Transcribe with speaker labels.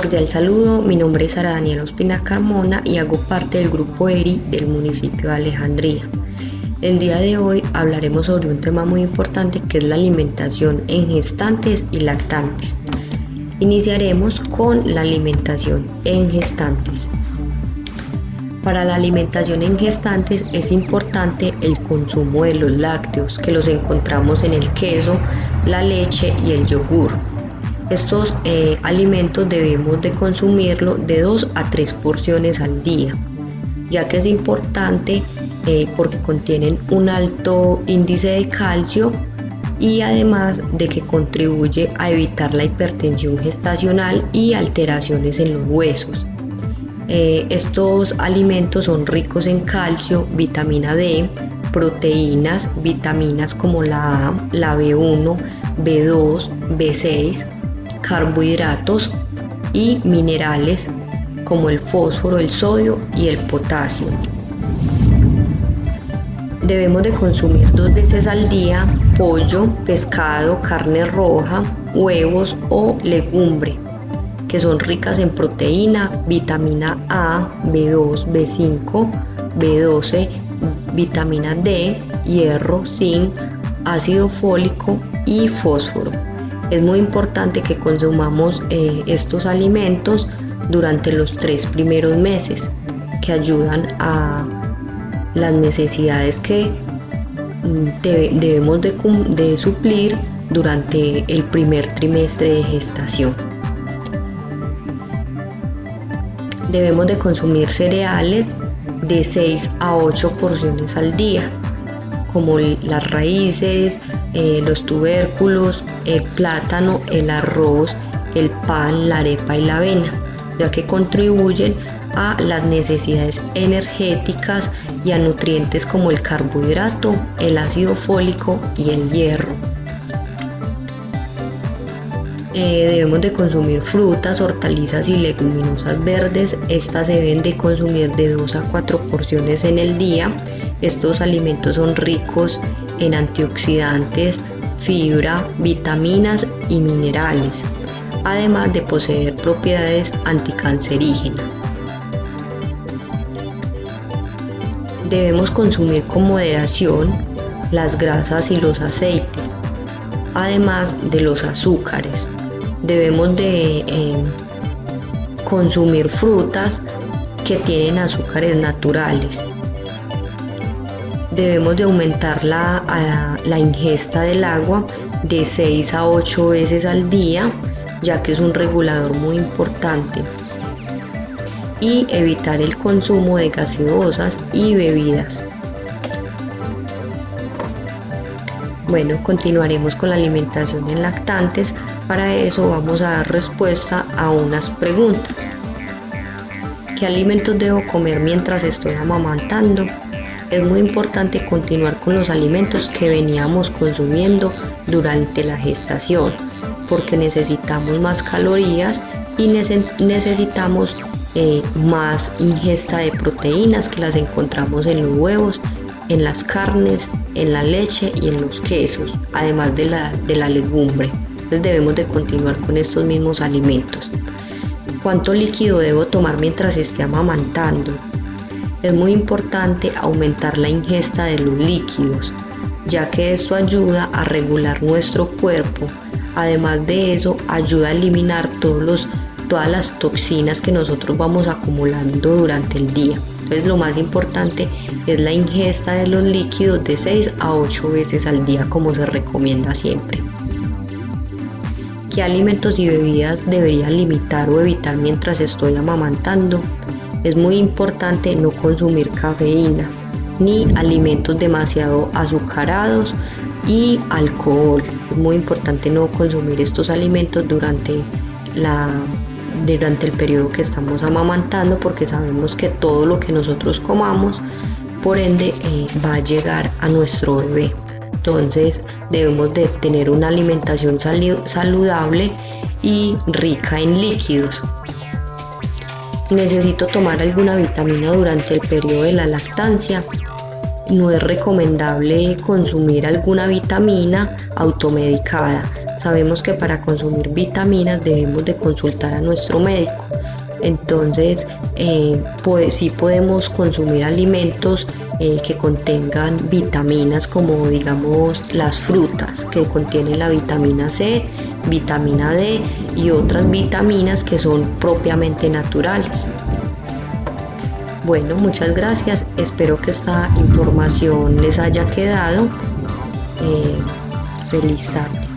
Speaker 1: cordial saludo, mi nombre es Sara Daniela Ospina Carmona y hago parte del grupo ERI del municipio de Alejandría. El día de hoy hablaremos sobre un tema muy importante que es la alimentación en gestantes y lactantes. Iniciaremos con la alimentación en gestantes. Para la alimentación en gestantes es importante el consumo de los lácteos que los encontramos en el queso, la leche y el yogur. Estos eh, alimentos debemos de consumirlo de 2 a 3 porciones al día, ya que es importante eh, porque contienen un alto índice de calcio y además de que contribuye a evitar la hipertensión gestacional y alteraciones en los huesos. Eh, estos alimentos son ricos en calcio, vitamina D, proteínas, vitaminas como la A, la B1, B2, B6, carbohidratos y minerales como el fósforo, el sodio y el potasio. Debemos de consumir dos veces al día pollo, pescado, carne roja, huevos o legumbre que son ricas en proteína, vitamina A, B2, B5, B12, vitamina D, hierro, zinc, ácido fólico y fósforo. Es muy importante que consumamos eh, estos alimentos durante los tres primeros meses que ayudan a las necesidades que mm, debemos de suplir durante el primer trimestre de gestación. Debemos de consumir cereales de 6 a 8 porciones al día, como las raíces, eh, los tubérculos, el plátano, el arroz, el pan, la arepa y la avena, ya que contribuyen a las necesidades energéticas y a nutrientes como el carbohidrato, el ácido fólico y el hierro. Eh, debemos de consumir frutas, hortalizas y leguminosas verdes. Estas se deben de consumir de 2 a 4 porciones en el día. Estos alimentos son ricos en antioxidantes, fibra, vitaminas y minerales, además de poseer propiedades anticancerígenas. Debemos consumir con moderación las grasas y los aceites, además de los azúcares, debemos de eh, consumir frutas que tienen azúcares naturales. Debemos de aumentar la, la ingesta del agua de 6 a 8 veces al día, ya que es un regulador muy importante. Y evitar el consumo de gaseosas y bebidas. Bueno, continuaremos con la alimentación en lactantes para eso vamos a dar respuesta a unas preguntas. ¿Qué alimentos debo comer mientras estoy amamantando? Es muy importante continuar con los alimentos que veníamos consumiendo durante la gestación, porque necesitamos más calorías y necesitamos eh, más ingesta de proteínas que las encontramos en los huevos, en las carnes, en la leche y en los quesos, además de la, de la legumbre debemos de continuar con estos mismos alimentos. ¿Cuánto líquido debo tomar mientras esté amamantando? Es muy importante aumentar la ingesta de los líquidos, ya que esto ayuda a regular nuestro cuerpo. Además de eso, ayuda a eliminar todos los, todas las toxinas que nosotros vamos acumulando durante el día. Entonces lo más importante es la ingesta de los líquidos de 6 a 8 veces al día como se recomienda siempre qué alimentos y bebidas debería limitar o evitar mientras estoy amamantando. Es muy importante no consumir cafeína ni alimentos demasiado azucarados y alcohol. Es muy importante no consumir estos alimentos durante la durante el periodo que estamos amamantando porque sabemos que todo lo que nosotros comamos por ende eh, va a llegar a nuestro bebé. Entonces debemos de tener una alimentación saludable y rica en líquidos. Necesito tomar alguna vitamina durante el periodo de la lactancia. No es recomendable consumir alguna vitamina automedicada. Sabemos que para consumir vitaminas debemos de consultar a nuestro médico Entonces, eh, pues, sí podemos consumir alimentos eh, que contengan vitaminas como digamos las frutas que contienen la vitamina C, vitamina D y otras vitaminas que son propiamente naturales. Bueno, muchas gracias. Espero que esta información les haya quedado. Eh, feliz tarde.